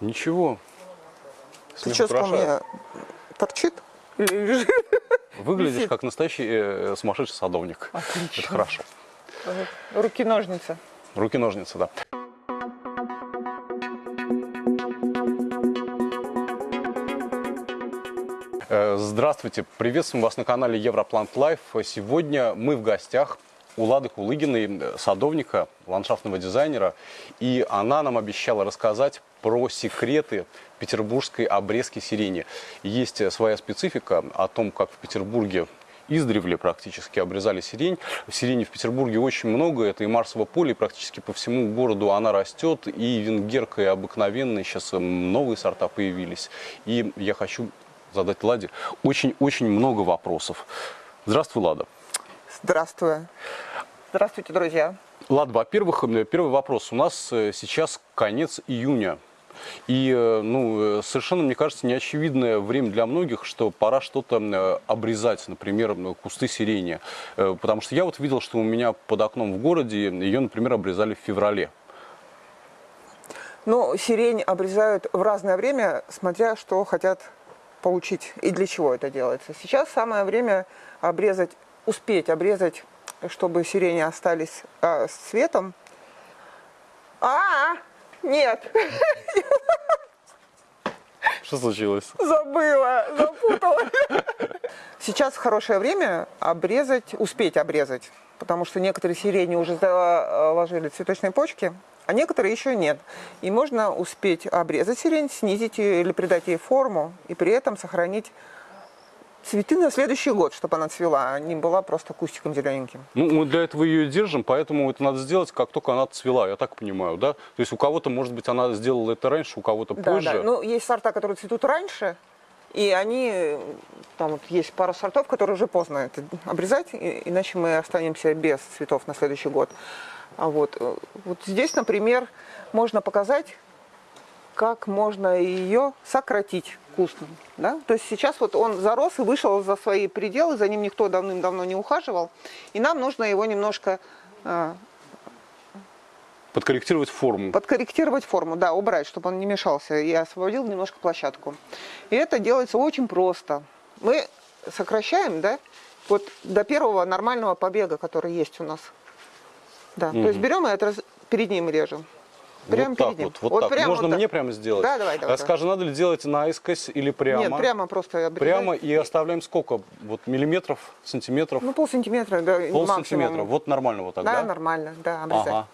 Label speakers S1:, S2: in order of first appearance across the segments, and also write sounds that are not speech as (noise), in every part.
S1: Ничего.
S2: Прическа у меня торчит?
S1: Выглядишь
S2: висит.
S1: как настоящий э, сумасшедший садовник.
S2: Отлично.
S1: Это хорошо.
S2: Руки-ножницы.
S1: Руки-ножницы, да. Э, Здравствуйте, приветствуем вас на канале Европлант Лайф. Сегодня мы в гостях у Лады Кулыгиной, э, садовника, ландшафтного дизайнера. И она нам обещала рассказать про секреты петербургской обрезки сирени. Есть э, своя специфика о том, как в Петербурге издревле практически обрезали сирень. Сирени в Петербурге очень много, это и Марсово поле, и практически по всему городу она растет, и венгерка, и обыкновенная, сейчас эм, новые сорта появились. И я хочу задать Ладе очень-очень много вопросов. Здравствуй, Лада.
S2: Здравствуй. Здравствуйте, друзья.
S1: Лад, во-первых, э, первый вопрос. У нас э, сейчас конец июня. И э, ну, э, совершенно, мне кажется, неочевидное время для многих, что пора что-то э, обрезать, например, кусты сирени. Э, Потому что я вот видел, что у меня под окном в городе ее, например, обрезали в феврале.
S2: Ну, сирень обрезают в разное время, смотря что хотят получить и для чего это делается. Сейчас самое время обрезать, успеть обрезать, чтобы сирени остались а, с цветом. А, нет, (laughs)
S1: Что случилось?
S2: забыла, запутала. (laughs) Сейчас хорошее время обрезать, успеть обрезать, потому что некоторые сирени уже заложили цветочные почки, а некоторые еще нет. И можно успеть обрезать сирень, снизить ее или придать ей форму, и при этом сохранить цветы на следующий год, чтобы она цвела, а не была просто кустиком зелененьким.
S1: Ну, мы для этого ее держим, поэтому это надо сделать, как только она цвела, я так понимаю, да? То есть у кого-то, может быть, она сделала это раньше, у кого-то
S2: Да,
S1: позже.
S2: да. Ну, есть сорта, которые цветут раньше, и они, там вот есть пару сортов, которые уже поздно это обрезать, и- иначе мы останемся без цветов на следующий год. А вот, э, вот здесь, например, можно показать, как можно ее сократить куст. Да? То есть сейчас вот он зарос и вышел за свои пределы, за ним никто давным-давно не ухаживал, и нам нужно его немножко а,
S1: Подкорректировать форму.
S2: подкорректировать форму, да, убрать, чтобы он не мешался, и освободил немножко площадку. И это делается очень просто. Мы сокращаем, да, вот до первого нормального побега, который есть у нас. Да, то есть берем и это раз- перед ним режем. Прямо
S1: вот так
S2: ним.
S1: вот, вот, так.
S2: прямо
S1: Можно
S2: вот так.
S1: мне прямо сделать?
S2: Да, давай, давай,
S1: А Скажи, надо ли делать наискось или прямо?
S2: Нет, прямо просто обрезать.
S1: Прямо и оставляем сколько? Вот миллиметров, сантиметров?
S2: Ну, полсантиметра, да,
S1: Пол
S2: максимум.
S1: сантиметра. Вот нормально вот так,
S2: Да,
S1: да?
S2: нормально, да, обрезать.
S1: Ага.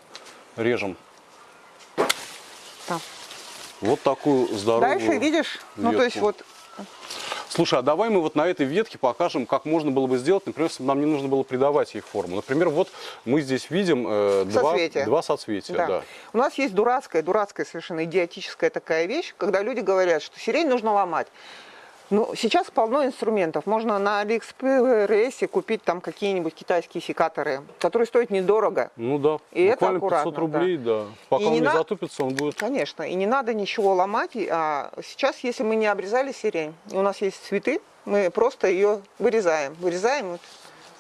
S1: Режем.
S2: Да.
S1: Вот такую здоровую
S2: Дальше видишь, ну, то есть
S1: ветку.
S2: вот
S1: Слушай, а давай мы вот на этой ветке покажем, как можно было бы сделать, например, если бы нам не нужно было придавать ей форму. Например, вот мы здесь видим э, два,
S2: Соцветия.
S1: два соцветия.
S2: Да.
S1: Да.
S2: У нас есть дурацкая, дурацкая совершенно идиотическая такая вещь, когда люди говорят, что сирень нужно ломать. Ну, сейчас полно инструментов. Можно на Алиэкспрессе купить там какие-нибудь китайские секаторы, которые стоят недорого.
S1: Ну да,
S2: И это
S1: буквально 500
S2: аккуратно,
S1: рублей, да. Пока
S2: И
S1: он
S2: не на-
S1: затупится, он будет...
S2: Конечно, и не надо ничего ломать. А сейчас, если мы не обрезали сирень, у нас есть цветы, мы просто ее вырезаем. Вырезаем, вот,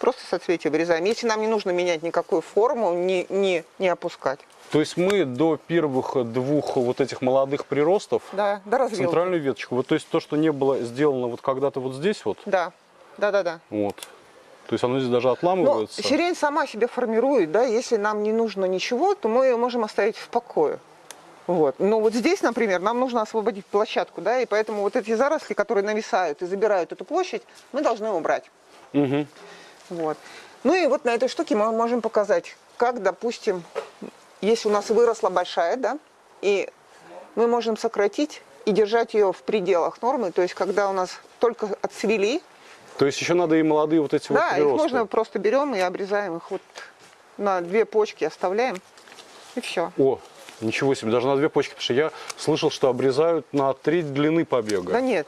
S2: просто соцветие вырезаем. Если нам не нужно менять никакую форму, не, не, не опускать.
S1: То есть мы до первых двух вот этих молодых приростов
S2: Да, до развилки.
S1: центральную веточку, вот то есть то, что не было сделано вот когда-то вот здесь вот,
S2: Да, да, да, да.
S1: вот, то есть оно здесь даже
S2: Но
S1: отламывается.
S2: сирень сама себя формирует, да, если нам не нужно ничего, то мы ее можем оставить в покое. Вот. Но вот здесь, например, нам нужно освободить площадку, да, и поэтому вот эти заросли, которые нависают и забирают эту площадь, мы должны убрать.
S1: Мгм.
S2: Вот. Ну и вот на этой штуке мы можем показать, как, допустим, если у нас выросла большая, да, и мы можем сократить и держать ее в пределах нормы, то есть когда у нас только отцвели,
S1: То есть еще надо и молодые вот эти
S2: да,
S1: вот
S2: их
S1: приросты.
S2: можно просто берем и обрезаем их вот на две почки оставляем, и все.
S1: О, ничего себе, даже на две почки, потому что я слышал, что обрезают на треть длины побега.
S2: Да нет,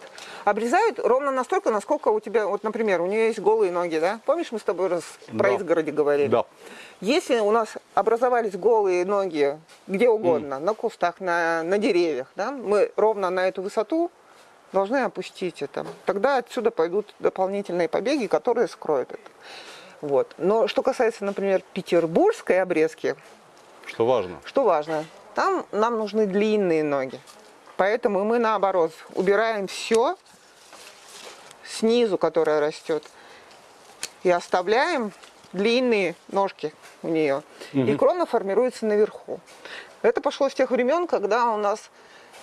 S2: обрезают ровно настолько, насколько у тебя, вот, например, у нее есть голые ноги, да? Помнишь, мы с тобой раз про
S1: Да.
S2: изгороди говорили?
S1: Да.
S2: Если у нас образовались голые ноги где угодно, на кустах, на, на деревьях, да, мы ровно на эту высоту должны опустить это. Тогда отсюда пойдут дополнительные побеги, которые скроют это. Вот. Но что касается, например, петербургской обрезки,
S1: Что важно.
S2: что важно, там нам нужны длинные ноги. Поэтому мы наоборот убираем все снизу, которое растет, и оставляем длинные ножки у нее. И крона формируется наверху. Это пошло с тех времен, когда у нас,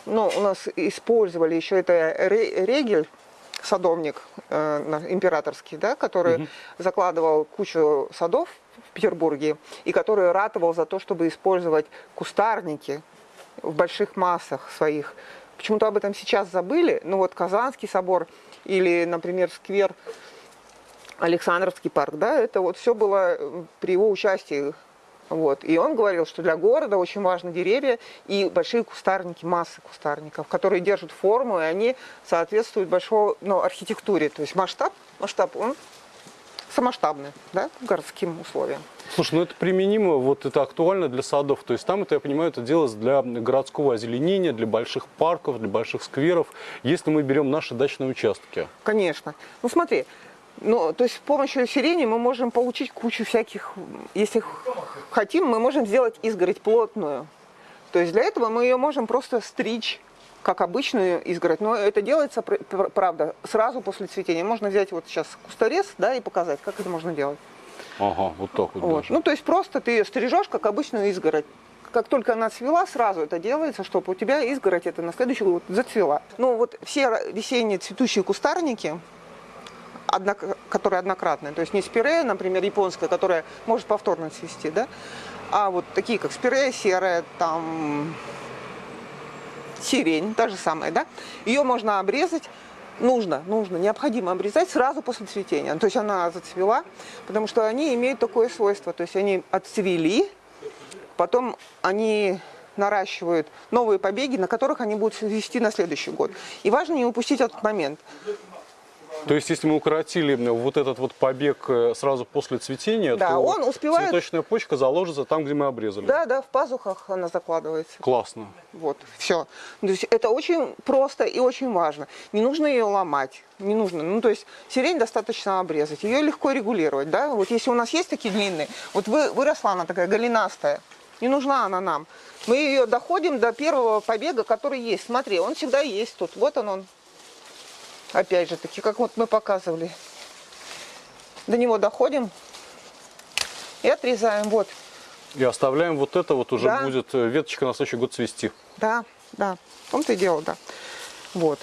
S2: ну, у нас использовали еще это регель, садовник э, императорский, да, который угу. закладывал кучу садов в Петербурге и который ратовал за то, чтобы использовать кустарники в больших массах своих. Почему-то об этом сейчас забыли. Ну вот Казанский собор или, например, сквер Александровский парк, да, это вот все было при его участии вот. И он говорил, что для города очень важны деревья и большие кустарники, массы кустарников, которые держат форму, и они соответствуют большой ну, архитектуре. То есть масштаб, масштаб он самоштабный, да, городским условиям.
S1: Слушай, ну это применимо, вот это актуально для садов. То есть там, это, я понимаю, это делается для городского озеленения, для больших парков, для больших скверов, если мы берем наши дачные участки.
S2: Конечно. Ну смотри, ну, то есть с помощью сирени мы можем получить кучу всяких, если хотим, мы можем сделать изгородь плотную. То есть для этого мы ее можем просто стричь, как обычную изгородь. Но это делается, правда, сразу после цветения. Можно взять вот сейчас кусторез, да, и показать, как это можно делать.
S1: Ага, вот так вот,
S2: вот. Ну, то есть просто ты ее стрижешь, как обычную изгородь. Как только она цвела, сразу это делается, чтобы у тебя изгородь это на следующий год зацвела. Ну, вот все весенние цветущие кустарники, однок, которая однократная. То есть не спирея, например, японская, которая может повторно цвести, да, а вот такие, как спирея серая, там сирень, та же самая, да, ее можно обрезать, нужно, нужно, необходимо обрезать сразу после цветения. То есть она зацвела, потому что они имеют такое свойство, то есть они отцвели, потом они наращивают новые побеги, на которых они будут вести на следующий год. И важно не упустить этот момент.
S1: То есть, если мы укоротили вот этот вот побег э, сразу после цветения,
S2: да,
S1: то
S2: он успевает...
S1: цветочная почка заложится там, где мы обрезали.
S2: Да, да, в пазухах она закладывается.
S1: Классно.
S2: Вот, все. То есть, это очень просто и очень важно. Не нужно ее ломать, не нужно. Ну, то есть, сирень достаточно обрезать, ее легко регулировать, да. Вот если у нас есть такие длинные, вот вы, выросла она такая голенастая, не нужна она нам. Мы ее доходим до первого побега, который есть. Смотри, он всегда есть тут. Вот он, он Опять же таки, как вот мы показывали. До него доходим и отрезаем. Вот.
S1: И оставляем вот это вот уже да. будет э, веточка на следующий год цвести.
S2: Да, да. В том-то и дело, да. Вот.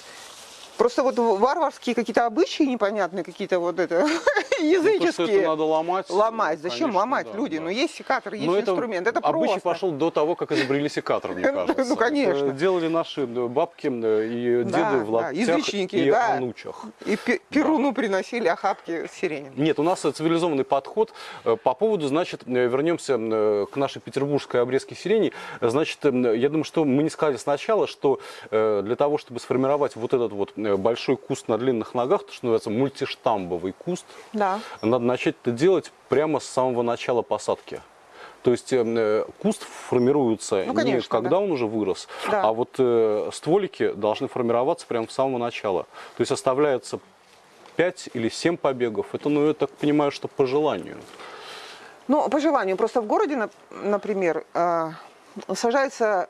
S2: Просто вот варварские какие-то обычаи непонятные, какие-то вот это (laughs) языческие. Ну,
S1: это надо ломать.
S2: Ломать. Зачем конечно, ломать, да, люди? Да. Ну, есть секатор, есть Но инструмент. Это, это
S1: обычай просто. пошел до того, как изобрели секатор, мне (laughs) кажется.
S2: Ну, конечно.
S1: Делали наши бабки и деды в лаптях и
S2: да.
S1: анучах.
S2: И перуну приносили охапки сирени.
S1: Нет, у нас цивилизованный подход. Э, по поводу, значит, э, вернемся э, к нашей петербургской обрезке сирени. Значит, я думаю, что мы не сказали сначала, что для того, чтобы сформировать вот этот вот Э, большой куст на длинных ногах, то, что называется мультиштамбовый куст,
S2: да.
S1: надо начать это делать прямо с самого начала посадки. То есть э, э куст формируется ну, конечно, не когда да. он уже вырос, да. а вот э, стволики должны формироваться прямо с самого начала. То есть оставляется 5 или 7 побегов. Это, ну, я так понимаю, что по желанию.
S2: Ну, по желанию. Просто в городе, например, э, сажаются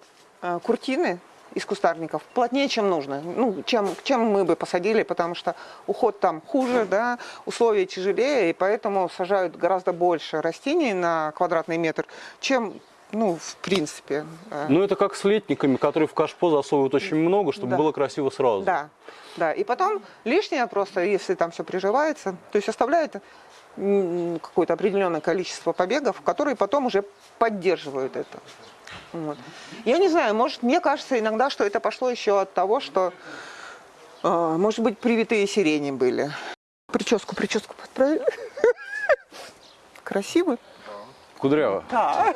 S2: куртины, из кустарников плотнее, чем нужно, ну, чем, чем мы бы посадили, потому что уход там хуже, да, условия тяжелее, и поэтому сажают гораздо больше растений на квадратный метр, чем ну, в принципе.
S1: Э. Ну, это как с летниками, которые в кашпо засовывают очень много, чтобы да. было красиво сразу.
S2: Да, да. И потом лишнее просто, если там все приживается, то есть оставляет какое-то определенное количество побегов, которые потом уже поддерживают это. Вот. Я не знаю, может, мне кажется иногда, что это пошло еще от того, что, э, может быть, привитые сирени были. Прическу, прическу подправили. (laughs) Красиво.
S1: Кудряво.
S2: Да.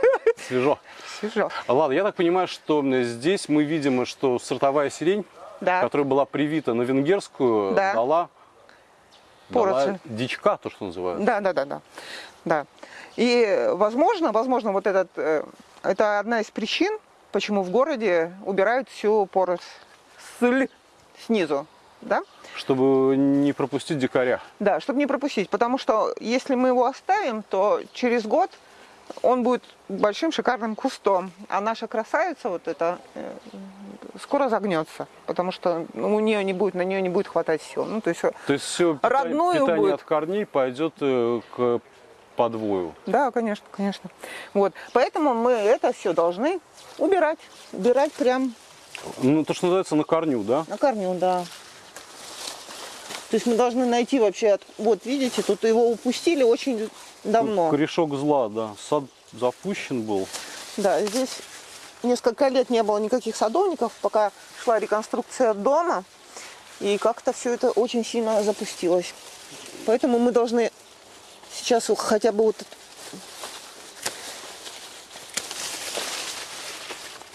S1: Свежо.
S2: Свежо.
S1: Ладно, я так понимаю, что здесь мы видим, что сортовая сирень, да. которая была привита на венгерскую, да. дала, дала дичка, то, что называют.
S2: Да, да, да, да. да. И, возможно, возможно, вот этот э, это одна из причин, почему в городе убирают всю поросль снизу. Да?
S1: Чтобы не пропустить дикаря.
S2: Да, чтобы не пропустить. Потому что если мы его оставим, то через год он будет большим шикарным кустом. А наша красавица, вот эта э, скоро загнется, потому что у нее не будет, на нее не будет хватать сил. Ну, то есть,
S1: То есть все
S2: Родную
S1: питание
S2: будет.
S1: от корней пойдет э, к подвою.
S2: да, конечно, конечно. Вот, поэтому мы это все должны убирать, убирать прям
S1: Ну, то, что называется, на корню, да?
S2: на корню, да. То есть мы должны найти вообще, от- вот видите, тут его упустили очень давно.
S1: Корешок зла, да. Сад запущен был.
S2: Да, здесь несколько лет не было никаких садовников, пока шла реконструкция дома, и как-то все это очень сильно запустилось. Поэтому мы должны сейчас хотя бы вот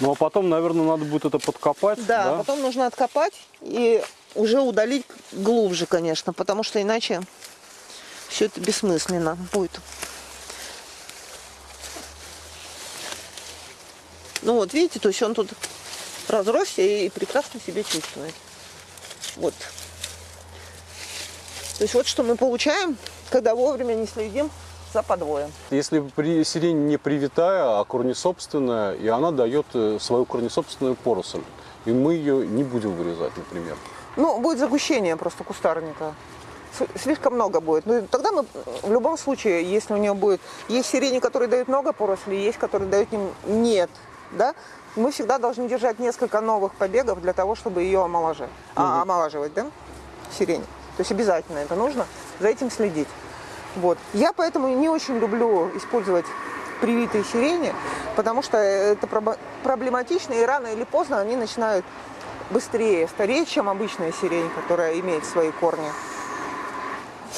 S1: Ну, а потом, наверное, надо будет это подкопать,
S2: Да,
S1: да?
S2: потом нужно откопать и уже удалить глубже, конечно, потому что иначе все это бессмысленно будет. Ну вот, видите, то есть он тут разросся и прекрасно себя чувствует. Вот. То есть вот что мы получаем, когда вовремя не следим за подвоем.
S1: Если при сирень не привитая, а корнесобственная, и она дает э, свою корнесобственную поросль, и мы ее не будем вырезать, например.
S2: Ну, будет загущение просто кустарника. Слишком много будет. Ну, тогда мы в любом случае, если у нее будет... Есть сирени, которые дают много порослей, есть, которые дают нем- нет. Да? Мы всегда должны держать несколько новых побегов для того, чтобы ее омолаживать. А, омолаживать, да? Сирень. То есть обязательно это нужно. За этим следить. Вот. Я поэтому не очень люблю использовать привитые сирени, потому что это проблематично, и рано или поздно они начинают быстрее стареть, чем обычная сирень, которая имеет свои корни.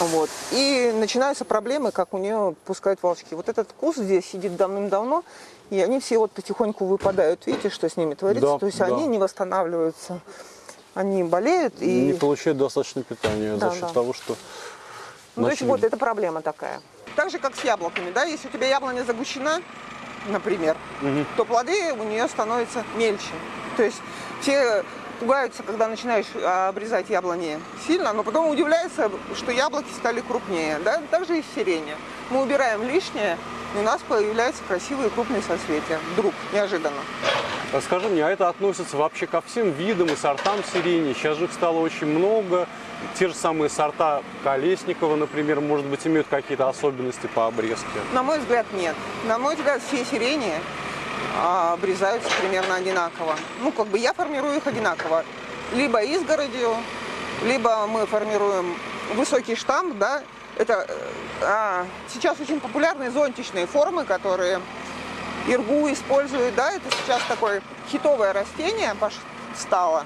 S2: Вот. И начинаются проблемы, как у нее пускают волчки. Вот этот куст здесь сидит давным-давно, и они все вот потихоньку выпадают. Видите, что с ними творится?
S1: Да,
S2: То есть
S1: да.
S2: они не восстанавливаются. Они болеют и...
S1: Не получает достаточно питания
S2: Да,
S1: за счет
S2: да.
S1: того, что...
S2: Ну, то есть вот это проблема такая. Так же, как с яблоками, да, если у тебя яблоня загущена, например,
S1: Мгм.
S2: то плоды у нее становятся мельче. То есть все пугаются, когда начинаешь а, обрезать яблони сильно, но потом удивляются, что яблоки стали крупнее. Да? Так же и в сирене. Мы убираем лишнее, и у нас появляются красивые крупные соцветия. Вдруг, неожиданно.
S1: А Скажи мне, а это относится вообще ко всем видам и сортам сирени? Сейчас же их стало очень много. Те же самые сорта Колесникова, например, может быть, имеют какие-то особенности по обрезке.
S2: На мой взгляд, нет. На мой взгляд, все сирени обрезаются примерно одинаково. Ну, как бы я формирую их одинаково. Либо изгородью, либо мы формируем высокий штамп, да. Это э, а, сейчас очень популярны зонтичные формы, которые Иргу используют, да, это сейчас такое хитовое растение стало.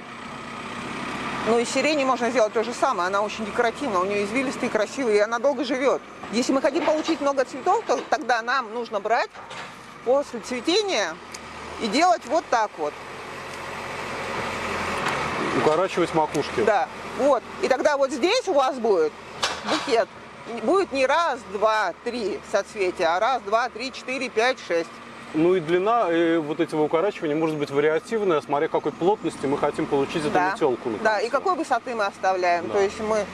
S2: Ну и с сирени можно сделать то же самое, она очень декоративна, у нее извилистые, красивые, и она долго живет. Если мы хотим получить много цветов, то тогда нам нужно брать после цветения и делать вот так вот.
S1: Укорачивать макушки.
S2: Да, вот. И тогда вот здесь у вас будет букет. Будет не раз, два, три соцветия, а раз, два, три, четыре, пять, шесть.
S1: Ну и длина э, вот этого укорачивания может быть вариативная, смотря какой плотности мы хотим получить эту
S2: Да.
S1: метелку.
S2: Да, и какой высоты мы оставляем.
S1: Да.
S2: То есть мы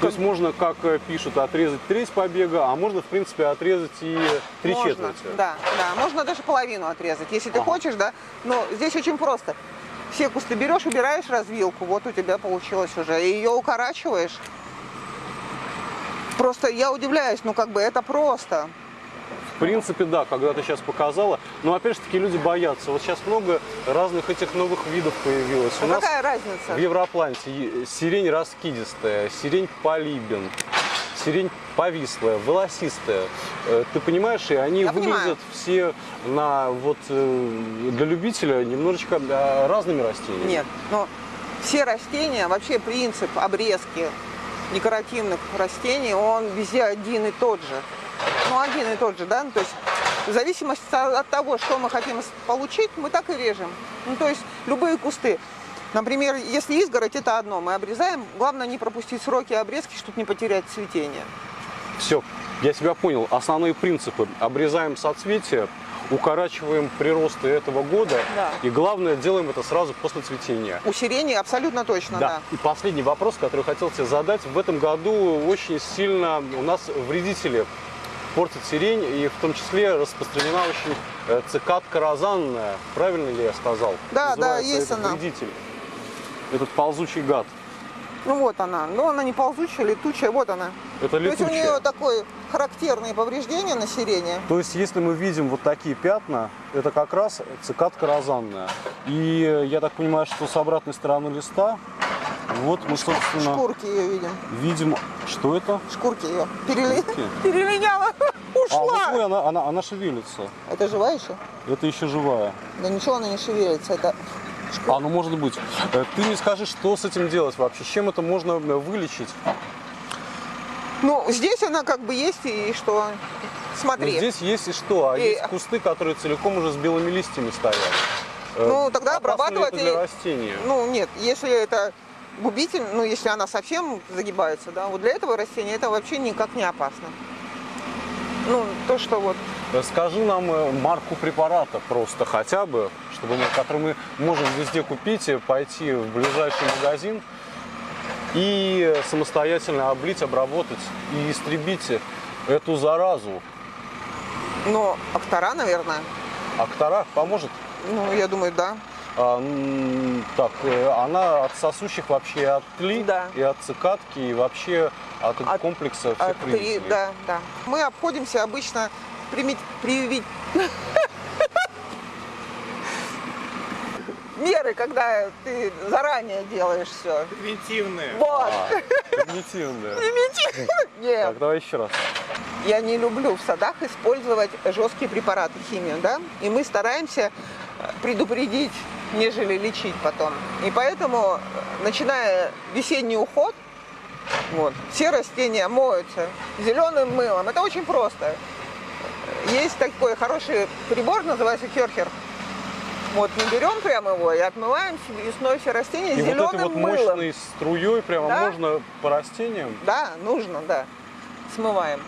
S1: То есть можно, как э, пишут, отрезать треть побега, а можно, в принципе, отрезать и три
S2: можно,
S1: четверти.
S2: Да, да, можно даже половину отрезать, если ты
S1: Ага.
S2: хочешь, да. Но здесь очень просто. Все кусты берешь, убираешь развилку, вот у тебя получилось уже, и ее укорачиваешь. Просто я удивляюсь, ну как бы это просто.
S1: В принципе, да, когда ты сейчас показала. Но опять же таки люди боятся. Вот сейчас много разных этих новых видов появилось.
S2: Ну
S1: У нас
S2: какая разница?
S1: в Европланте сирень раскидистая, сирень полибин, сирень повислая, волосистая. Э, Ты понимаешь, и они
S2: Я
S1: выглядят
S2: понимаю.
S1: все на вот э, для любителя немножечко э, разными растениями.
S2: Нет, но все растения, вообще принцип обрезки декоративных растений, он везде один и тот же. Ну, один и тот же, да? Ну, То есть в зависимости от того, что мы хотим получить, мы так и режем. Ну, то есть любые кусты. Например, если изгородь, это одно, мы обрезаем. Главное не пропустить сроки обрезки, чтобы не потерять цветение.
S1: Все, я тебя понял. Основные принципы. Обрезаем соцветия, укорачиваем приросты этого года.
S2: Да.
S1: И главное, делаем это сразу после цветения.
S2: У сирени абсолютно точно,
S1: Да.
S2: да.
S1: И последний вопрос, который хотел тебе задать. В этом году очень сильно у нас вредители портит сирень, и в том числе распространена очень э, цикадка розанная. Правильно ли я сказал?
S2: Да, да,
S1: Называется
S2: есть
S1: этот
S2: она.
S1: вредитель. Этот ползучий гад.
S2: Ну вот она. Ну она не ползучая, летучая, вот она.
S1: Это
S2: То есть у
S1: летучая.
S2: нее такое характерные повреждения на сирене.
S1: То есть, если мы видим вот такие пятна, это как раз цикадка розанная. И э, я так понимаю, что с обратной стороны листа, вот мы, собственно,
S2: Шкурки ее видим.
S1: видим, что это?
S2: Шкурки ее перели...
S1: Шкурки? (laughs)
S2: перелиняла.
S1: А, вот (laughs)
S2: Ушла.
S1: ой, она, она, она шевелится.
S2: Это живая еще?
S1: Это еще живая.
S2: Да ничего она не шевелится. Это
S1: А, ну может быть. Э, Ты мне скажи, что с этим делать вообще? С чем это можно э, вылечить?
S2: Ну, здесь она как бы есть, и что?
S1: Ну,
S2: Смотри.
S1: здесь есть и что? А
S2: И-
S1: есть кусты, которые целиком уже с белыми листьями стоят. Э,
S2: Ну, тогда
S1: опасно ли
S2: обрабатывать
S1: это для
S2: и-
S1: растения.
S2: Ну, нет, если это губитель, ну, если она совсем загибается, да, вот для этого растения это вообще никак не опасно. Ну, то, что вот,
S1: Э, Скажи нам э, марку препарата просто хотя бы, чтобы мы, который мы можем везде купить, и пойти в ближайший магазин и самостоятельно облить, обработать и истребить эту заразу.
S2: ну, Актора, наверное,
S1: Актора поможет?
S2: ну, я думаю, да.
S1: А, так, э, она от сосущих вообще от тли,
S2: Да.
S1: и от цикадки, и вообще от,
S2: От-
S1: комплекса всех
S2: А, три- да, да. Мы обходимся обычно примить, привить (laughs) меры, когда ты заранее делаешь все.
S3: Превентивные.
S2: Вот.
S1: А, (laughs) примитивная.
S2: Нет.
S1: Так, давай еще раз.
S2: Я не люблю в садах использовать жесткие препараты, химию, да, и мы стараемся предупредить, нежели лечить потом. И поэтому, э, начиная весенний уход, вот, все растения моются зеленым мылом. Это очень просто. Есть такой хороший прибор, называется керхер. Вот мы берем прямо его и отмываем весной все растения
S1: И вот
S2: зеленым
S1: этой вот
S2: мылом.
S1: мощной струей прямо
S2: Да.
S1: можно по растениям.
S2: Да, нужно, да. Смываем.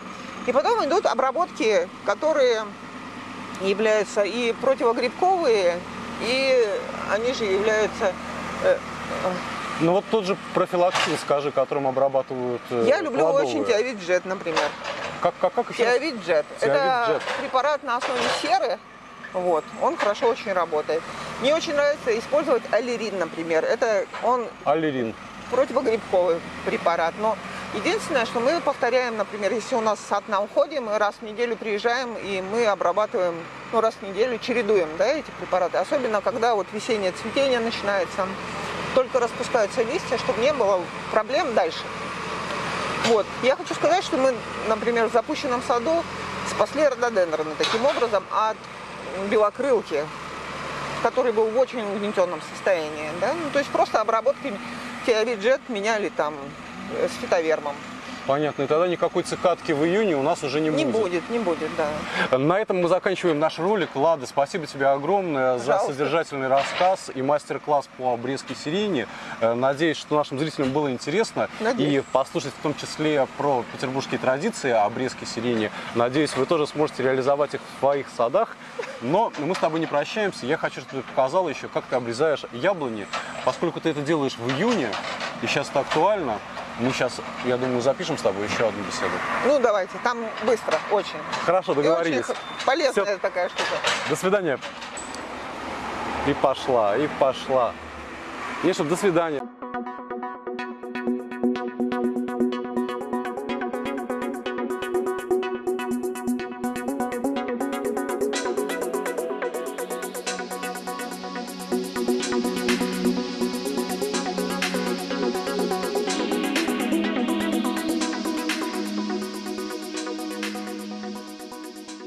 S2: И потом идут обработки, которые являются и противогрибковые, и они же являются... э,
S1: Ну вот тот же профилактин, скажи, которым обрабатывают э,
S2: Я люблю
S1: плодовые.
S2: очень тиавит-джет, например.
S1: Как, как, как еще раз?
S2: Тиавит-джет. Это препарат на основе серы. Вот, он хорошо очень работает. Мне очень нравится использовать аллерин, например. Это он
S1: Аллерин.
S2: противогрибковый препарат. Но единственное, что мы повторяем, например, если у нас сад на уходе, мы раз в неделю приезжаем и мы обрабатываем, ну, раз в неделю чередуем, да, эти препараты. Особенно, когда вот весеннее цветение начинается, только распускаются листья, чтобы не было проблем дальше. Вот. Я хочу сказать, что мы, например, в запущенном саду спасли рододендроны таким образом от белокрылки, который был в очень угнетенном состоянии. Да? Ну, то есть просто обработки тиавиджет меняли там с фитовермом.
S1: Понятно. И тогда никакой цикадки в июне у нас уже не,
S2: Не будет, не будет, да.
S1: На этом мы заканчиваем наш ролик. Лада, спасибо тебе огромное за
S2: Пожалуйста.
S1: содержательный рассказ и мастер-класс по обрезке сирени. Э, Надеюсь, что нашим зрителям было интересно
S2: Надеюсь.
S1: и послушать в том числе про петербургские традиции обрезки сирени. Надеюсь, вы тоже сможете реализовать их в своих садах. Но мы с тобой не прощаемся. Я хочу, чтобы ты показала еще, как ты обрезаешь яблони. Поскольку ты это делаешь в июне, и сейчас это актуально, мы сейчас, я думаю, запишем с тобой еще одну беседу.
S2: Ну давайте, там быстро, очень.
S1: Хорошо,
S2: И очень
S1: договорились.
S2: х- полезная
S1: Всё.
S2: такая штука.
S1: До свидания. И пошла, и пошла. Миша, до свидания.